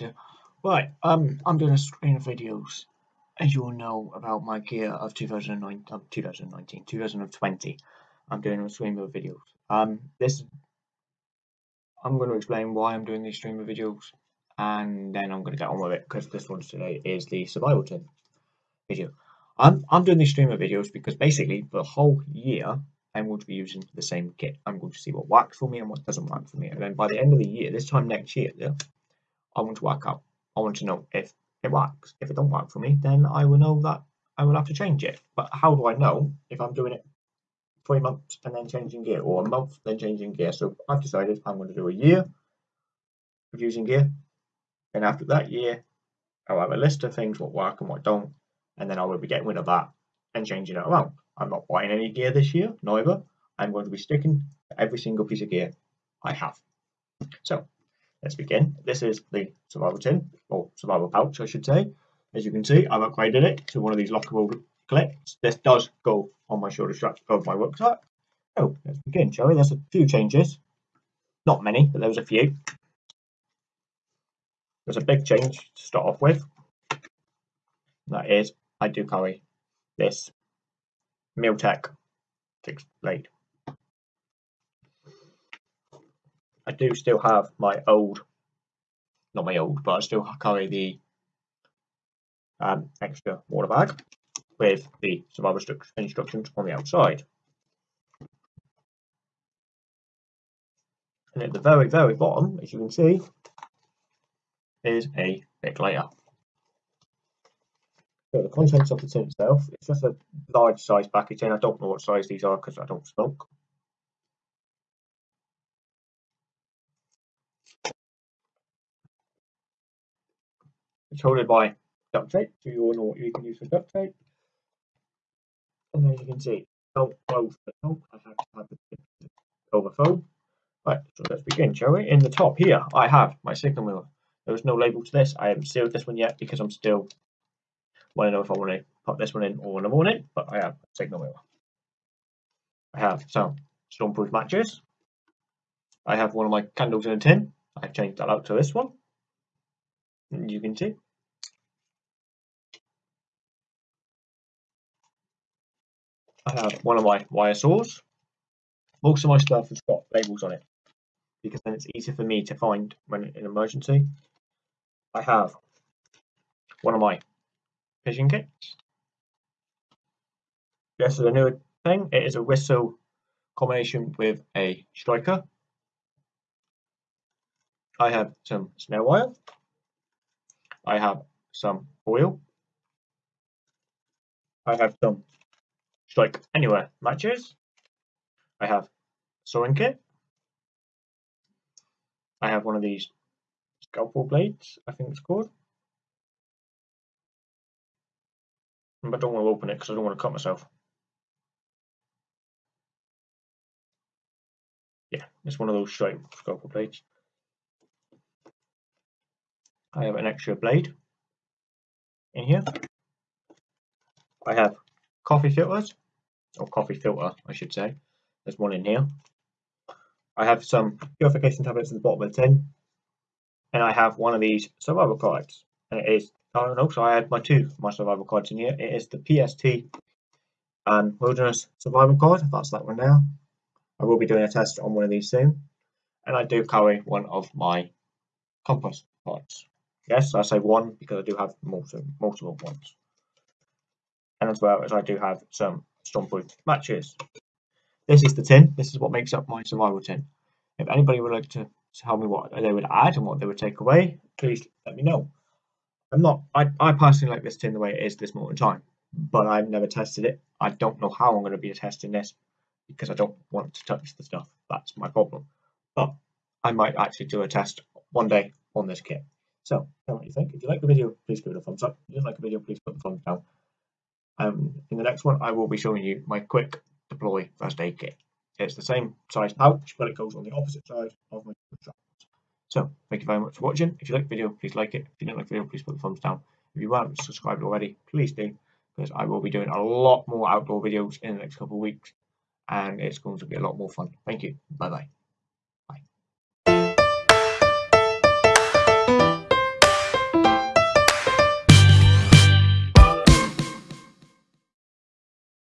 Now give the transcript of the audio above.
You. Right, um, I'm doing a screen of videos, as you all know, about my gear of 2009, um, 2019, 2020. I'm doing a stream of videos. Um, this, I'm going to explain why I'm doing these stream of videos, and then I'm going to get on with it, because this one today is the survival tin video. I'm, I'm doing these stream of videos because basically, the whole year, I'm going to be using the same kit. I'm going to see what works for me and what doesn't work for me. And then by the end of the year, this time next year, yeah, I want to work out. I want to know if it works. If it don't work for me, then I will know that I will have to change it. But how do I know if I'm doing it three months and then changing gear, or a month then changing gear? So I've decided I'm going to do a year of using gear, and after that year, I'll have a list of things what work and what don't, and then I will be getting rid of that and changing it around. I'm not buying any gear this year, neither. I'm going to be sticking to every single piece of gear I have. So let's begin. This is the survival tin, or survival pouch I should say. As you can see, I've upgraded it to one of these lockable clips. This does go on my shoulder strap of my rucksack. So oh, let's begin, shall we? There's a few changes. Not many, but there was a few. There's a big change to start off with. That is, I do carry this Miltech fixed blade. I do still have my old, not my old, but I still carry the um, extra water bag with the survival instructions on the outside. And at the very, very bottom, as you can see, is a big layer. So the contents of the tin itself, it's just a large size packaging. I don't know what size these are because I don't smoke. It's holded by duct tape, so you all know what you can use for duct tape. And then you can see, the top. I have to have the overflow. Right, so let's begin, shall we? In the top here, I have my signal mirror. There is no label to this. I haven't sealed this one yet because I'm still want to know if I want to put this one in or in the morning, but I have a signal mirror. I have some stormproof matches. I have one of my candles in a tin. I've changed that out to this one. You can see. I have one of my wire saws. Most of my stuff has got labels on it because then it's easier for me to find when in an emergency. I have one of my fishing kits. This is a new thing. It is a whistle combination with a striker. I have some snare wire. I have some oil. I have some strike anywhere matches. I have sewing kit. I have one of these scalpel blades, I think it's called. but I don't want to open it because I don't want to cut myself. Yeah, it's one of those straight scalpel blades. I have an extra blade in here. I have coffee filters, or coffee filter, I should say. There's one in here. I have some purification tablets at the bottom of the tin. And I have one of these survival cards. And it is Oh no, so I had my two my survival cards in here. It is the PST and Wilderness Survival card. That's that one there. I will be doing a test on one of these soon. And I do carry one of my compass cards. Yes, I say one because I do have multiple, multiple ones. And as well as I do have some stormproof matches. This is the tin. This is what makes up my survival tin. If anybody would like to tell me what they would add and what they would take away, please let me know. I'm not. I, I personally like this tin the way it is this moment in time, but I've never tested it. I don't know how I'm going to be testing this because I don't want to touch the stuff. That's my problem. But I might actually do a test one day on this kit. So tell me what you think. If you like the video, please give it a thumbs up. If you didn't like the video, please put the thumbs down. Um, in the next one, I will be showing you my quick deploy first aid kit. It's the same size pouch, but it goes on the opposite side of my strap. So thank you very much for watching. If you like the video, please like it. If you didn't like the video, please put the thumbs down. If you haven't subscribed already, please do, because I will be doing a lot more outdoor videos in the next couple of weeks, and it's going to be a lot more fun. Thank you. Bye bye.